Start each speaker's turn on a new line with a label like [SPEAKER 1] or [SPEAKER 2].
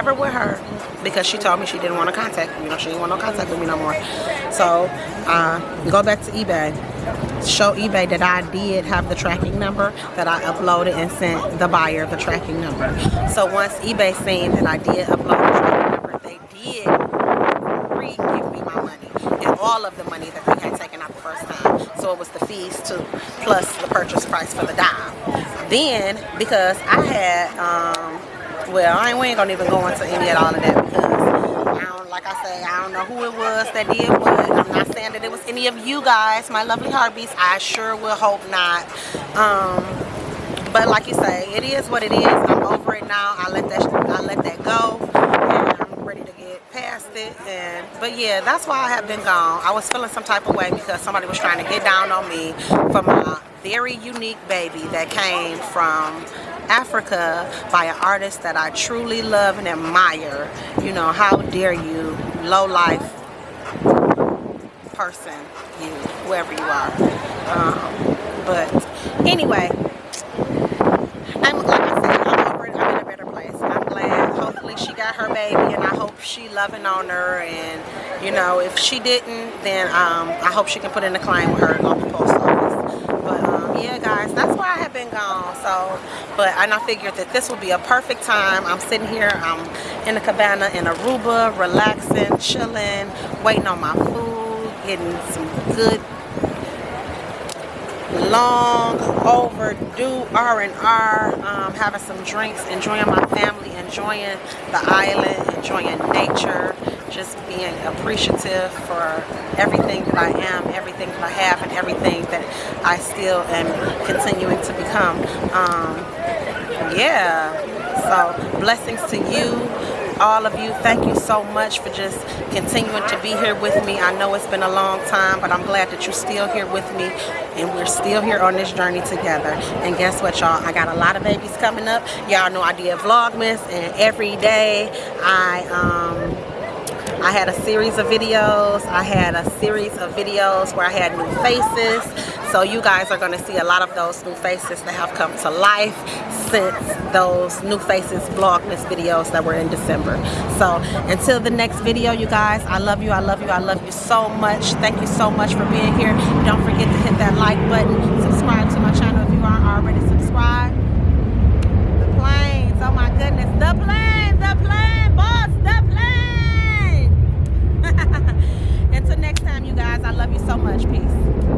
[SPEAKER 1] Never with her because she told me she didn't want to contact me. You know, she didn't want no contact with me no more. So, uh, go back to eBay. Show eBay that I did have the tracking number that I uploaded and sent the buyer the tracking number. So once eBay seen that I did upload the tracking number, they did re-give me my money and all of the money that they had taken out the first time. So it was the fees too, plus the purchase price for the dime. Then, because I had, um, well, I ain't, we ain't gonna even go into any of all of that because I don't, like I say, I don't know who it was that did what. I'm not saying that it was any of you guys, my lovely heartbeats. I sure will hope not. Um, but like you say, it is what it is. I'm over it now. I let that, I let that go, and I'm ready to get past it. And but yeah, that's why I have been gone. I was feeling some type of way because somebody was trying to get down on me for my very unique baby that came from Africa by an artist that I truly love and admire. You know, how dare you, low life person, you, whoever you are. Um, but anyway, I'm like I said, I'm over it. I'm in a better place. I'm glad. Hopefully she got her baby and I hope she loving on her and you know, if she didn't, then um, I hope she can put in a claim with her local post office. Yeah, guys, that's why I have been gone. So, but and I figured that this would be a perfect time. I'm sitting here, I'm in the cabana in Aruba, relaxing, chilling, waiting on my food, getting some good long overdue R&R, um, having some drinks, enjoying my family, enjoying the island, enjoying nature, just being appreciative for everything that I am, everything that I have, and everything that I still am continuing to become. Um, yeah, so blessings to you all of you. Thank you so much for just continuing to be here with me. I know it's been a long time but i'm glad that you're still here with me and we're still here on this journey together. And guess what y'all? I got a lot of babies coming up. Y'all know i did vlogmas and every day i um I had a series of videos. I had a series of videos where I had new faces. So you guys are going to see a lot of those new faces that have come to life since those new faces vlogmas videos that were in December. So until the next video, you guys, I love you, I love you, I love you so much. Thank you so much for being here. Don't forget love you so much. Peace.